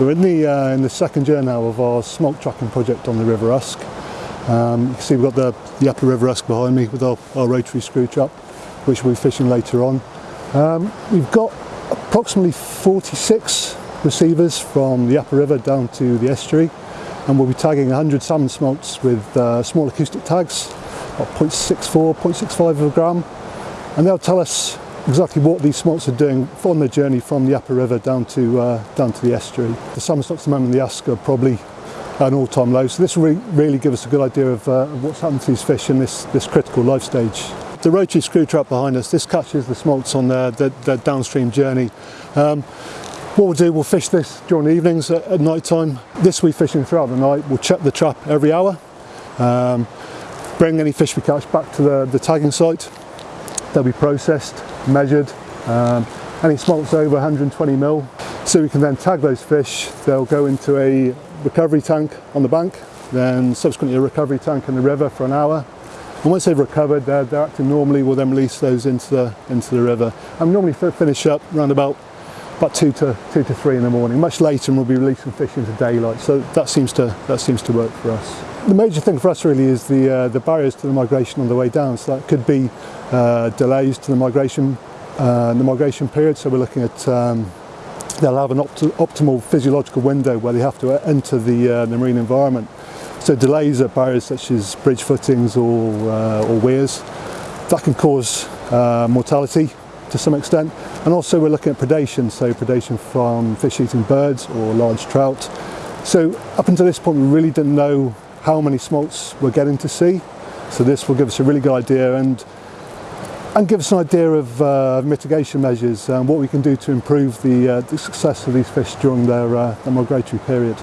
We're in the, uh, in the second year now of our smolt tracking project on the River Usk. Um, you can see we've got the, the upper River Usk behind me with our, our rotary screw trap, which we'll be fishing later on. Um, we've got approximately 46 receivers from the upper river down to the estuary and we'll be tagging 100 salmon smolts with uh, small acoustic tags, about 0.64, 0.65 of a gram and they'll tell us exactly what these smolts are doing on their journey from the upper river down to uh, down to the estuary. The salmon stocks at the moment in the Usk are probably an all-time low, so this will re really give us a good idea of, uh, what's happened to these fish in this, this critical life stage. The rotary screw trap behind us, this catches the smolts on their, their, their downstream journey. Um, what we'll do, we'll fish this during the evenings at, at night time. This we're fishing throughout the night. We'll check the trap every hour, um, bring any fish we catch back to the, the tagging site. They'll be processed, measured, um, any smolts over 120 mil. So we can then tag those fish. They'll go into a recovery tank on the bank, then subsequently a recovery tank in the river for an hour. And once they've recovered, they're, they're acting normally, we'll then release those into the, into the river. And normally finish up around about about two to two to three in the morning. Much later, and we'll be releasing fish into daylight. So that seems to that seems to work for us. The major thing for us really is the uh, the barriers to the migration on the way down. So that could be uh, delays to the migration uh, the migration period. So we're looking at um, they'll have an opt optimal physiological window where they have to enter the, uh, the marine environment. So delays at barriers such as bridge footings or, uh, or weirs, that can cause uh, mortality to some extent. And also we're looking at predation, so predation from fish-eating birds or large trout. So up until this point we really didn't know how many smolts we're getting to sea. So this will give us a really good idea and and give us an idea of uh, mitigation measures and what we can do to improve the, uh, the success of these fish during their, uh, their migratory period.